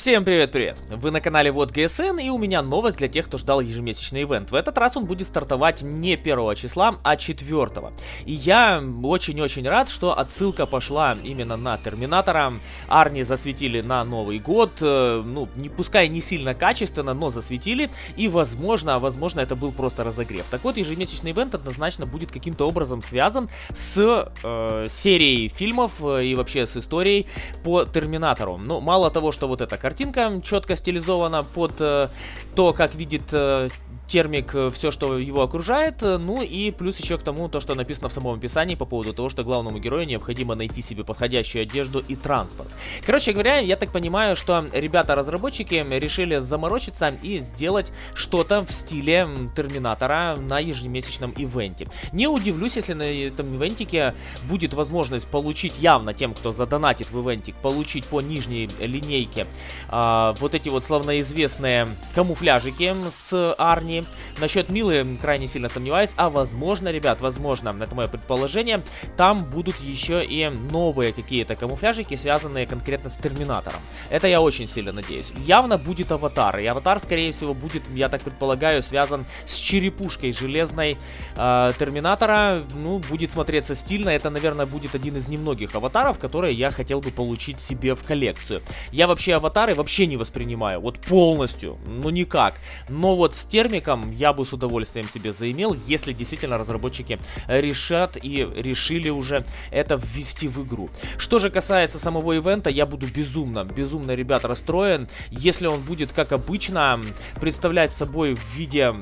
Всем привет-привет! Вы на канале Вот ГСН и у меня новость для тех, кто ждал ежемесячный ивент. В этот раз он будет стартовать не 1 числа, а 4. И я очень-очень рад, что отсылка пошла именно на Терминатора. Арни засветили на Новый год, э, ну, не, пускай не сильно качественно, но засветили. И возможно, возможно это был просто разогрев. Так вот, ежемесячный ивент однозначно будет каким-то образом связан с э, серией фильмов э, и вообще с историей по Терминатору. Ну, мало того, что вот эта картинка четко стилизована под э, то, как видит э, термик э, все, что его окружает, ну и плюс еще к тому, то, что написано в самом описании по поводу того, что главному герою необходимо найти себе подходящую одежду и транспорт. Короче говоря, я так понимаю, что ребята-разработчики решили заморочиться и сделать что-то в стиле Терминатора на ежемесячном ивенте. Не удивлюсь, если на этом ивентике будет возможность получить явно тем, кто задонатит в ивентик, получить по нижней линейке а, вот эти вот славноизвестные камуфляжики с Арни, Насчет Милы крайне сильно сомневаюсь, а возможно, ребят, возможно, это мое предположение, там будут еще и новые какие-то камуфляжики, связанные конкретно с Терминатором. Это я очень сильно надеюсь. Явно будет аватар, и аватар, скорее всего, будет, я так предполагаю, связан с черепушкой железной э, Терминатора. Ну, будет смотреться стильно, это, наверное, будет один из немногих аватаров, которые я хотел бы получить себе в коллекцию. Я вообще аватары вообще не воспринимаю, вот полностью, ну никак. Но вот с термиком я бы с удовольствием себе заимел, если действительно разработчики решат и решили уже это ввести в игру. Что же касается самого ивента, я буду безумно, безумно, ребят, расстроен, если он будет, как обычно, представлять собой в виде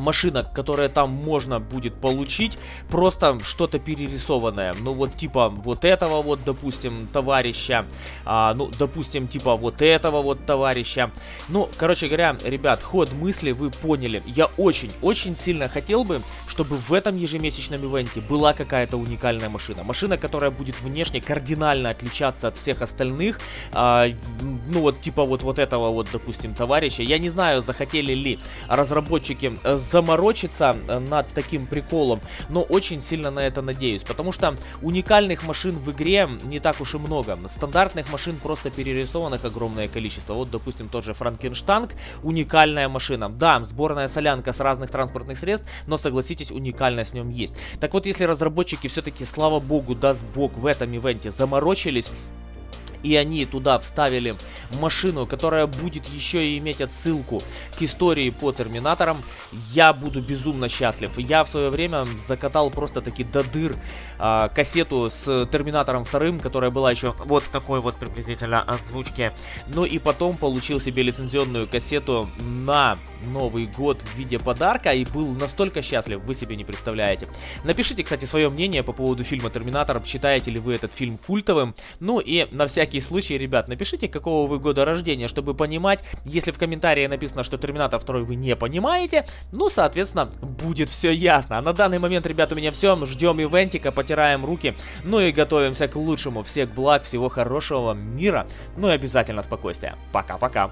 машина, которая там можно будет получить, просто что-то перерисованное. Ну вот типа вот этого вот, допустим, товарища, а, ну, допустим, типа вот этого вот товарища. Ну, короче говоря, ребят, ход мысли вы поняли. Я очень-очень сильно хотел бы, чтобы в этом ежемесячном ивенте была какая-то уникальная машина. Машина, которая будет внешне кардинально отличаться от всех остальных. А, ну вот типа вот, вот этого вот, допустим, товарища. Я не знаю, захотели ли разработчики заморочиться э, над таким приколом, но очень сильно на это надеюсь, потому что уникальных машин в игре не так уж и много. Стандартных машин просто перерисованных огромное количество. Вот, допустим, тот же Франкенштанг, уникальная машина. Да, сборная солянка с разных транспортных средств, но согласитесь, уникальность в нем есть. Так вот, если разработчики все-таки, слава богу, даст бог, в этом ивенте заморочились, и они туда вставили машину, которая будет еще и иметь отсылку к истории по Терминаторам, я буду безумно счастлив. Я в свое время закатал просто таки до дыр а, кассету с Терминатором 2, которая была еще вот в такой вот приблизительно озвучке. Ну и потом получил себе лицензионную кассету на Новый год в виде подарка и был настолько счастлив, вы себе не представляете. Напишите, кстати, свое мнение по поводу фильма Терминатор, считаете ли вы этот фильм культовым. Ну и на всякий случай, ребят, напишите, какого вы года рождения, чтобы понимать. Если в комментарии написано, что Терминатор 2 вы не понимаете, ну, соответственно, будет все ясно. А на данный момент, ребят, у меня все. Ждем ивентика, потираем руки. Ну и готовимся к лучшему. Всех благ, всего хорошего, мира. Ну и обязательно спокойствия. Пока-пока.